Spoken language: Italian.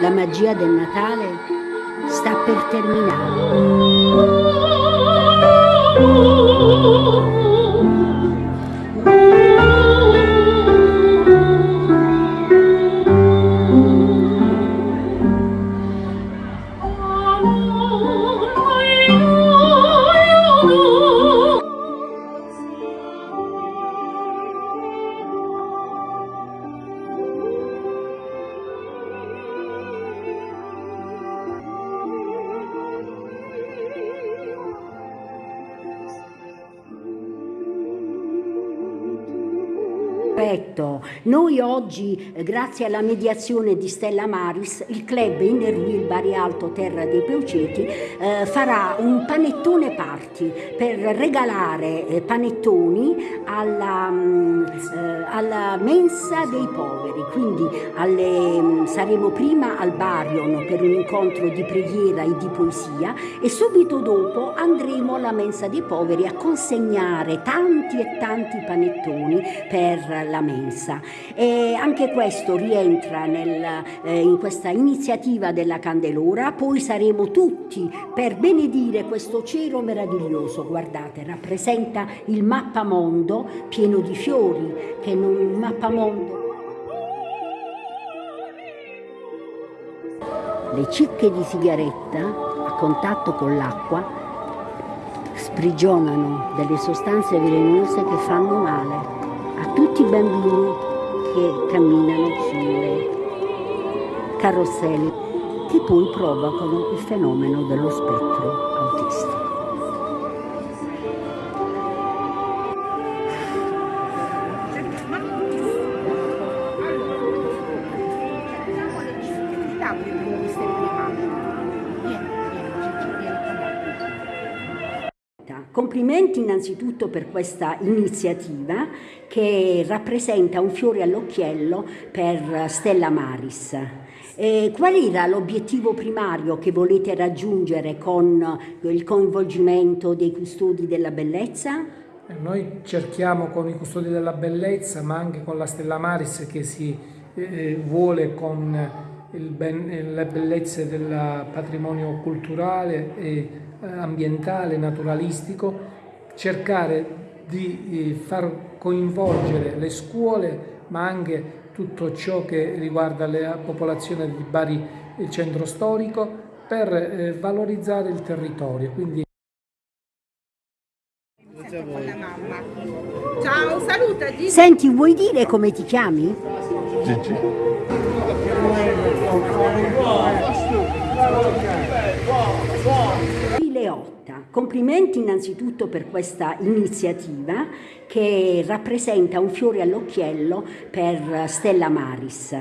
La magia del Natale sta per terminare. Perfetto. Noi oggi, eh, grazie alla mediazione di Stella Maris, il club Innerville Bari Alto Terra dei Peuceti eh, farà un panettone party per regalare eh, panettoni alla, mm, eh, alla, mensa dei poveri. Quindi alle, mm, saremo prima al Barion per un incontro di preghiera e di poesia e subito dopo andremo alla mensa dei poveri a consegnare tanti e tanti panettoni per la mensa. E anche questo rientra nel, eh, in questa iniziativa della Candelora, poi saremo tutti per benedire questo cielo meraviglioso, guardate, rappresenta il mappamondo pieno di fiori, che in un mappamondo le cicche di sigaretta a contatto con l'acqua sprigionano delle sostanze velenose che fanno male tutti i bambini che camminano sulle carrozzelle che poi provocano il fenomeno dello spettro autistico. Complimenti innanzitutto per questa iniziativa che rappresenta un fiore all'occhiello per Stella Maris. E qual era l'obiettivo primario che volete raggiungere con il coinvolgimento dei custodi della bellezza? Eh, noi cerchiamo con i custodi della bellezza, ma anche con la Stella Maris che si eh, vuole con ben, le bellezze del patrimonio culturale e eh, ambientale, naturalistico, cercare di eh, far coinvolgere le scuole ma anche tutto ciò che riguarda la popolazione di Bari il centro storico per eh, valorizzare il territorio. Quindi... Ciao, saluta Gigi. Senti, vuoi dire come ti chiami? Gigi. Leotta, complimenti innanzitutto per questa iniziativa che rappresenta un fiore all'occhiello per Stella Maris.